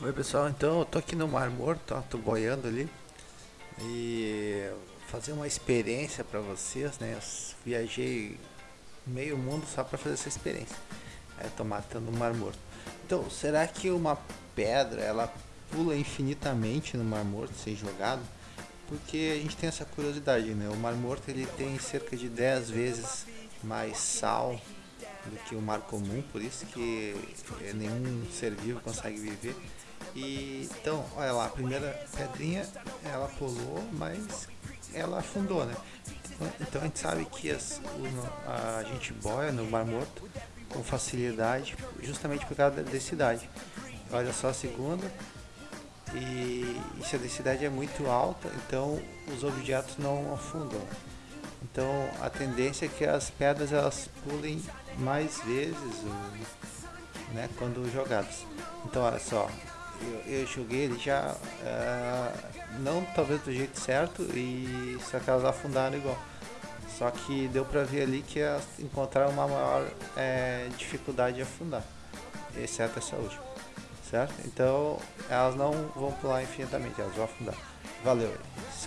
Oi pessoal, então eu tô aqui no Mar Morto, tô boiando ali e fazer uma experiência para vocês, né? Eu viajei meio mundo só para fazer essa experiência. Aí tô matando o Mar Morto. Então, será que uma pedra ela pula infinitamente no Mar Morto sem jogado? Porque a gente tem essa curiosidade, né? O Mar Morto ele tem cerca de 10 vezes mais sal do que o mar comum, por isso que nenhum ser vivo consegue viver. E então, olha lá, a primeira pedrinha ela pulou, mas ela afundou, né? Então a gente sabe que as, a gente boia no Mar Morto com facilidade, justamente por causa da densidade. Olha só a segunda, e, e se a densidade é muito alta, então os objetos não afundam. Então a tendência é que as pedras elas pulem mais vezes né, quando jogadas. Então olha só, eu, eu joguei ele já uh, não talvez do jeito certo e só que elas afundaram igual. Só que deu pra ver ali que elas encontraram uma maior é, dificuldade de afundar, exceto essa última, certo? Então elas não vão pular infinitamente, elas vão afundar. Valeu, se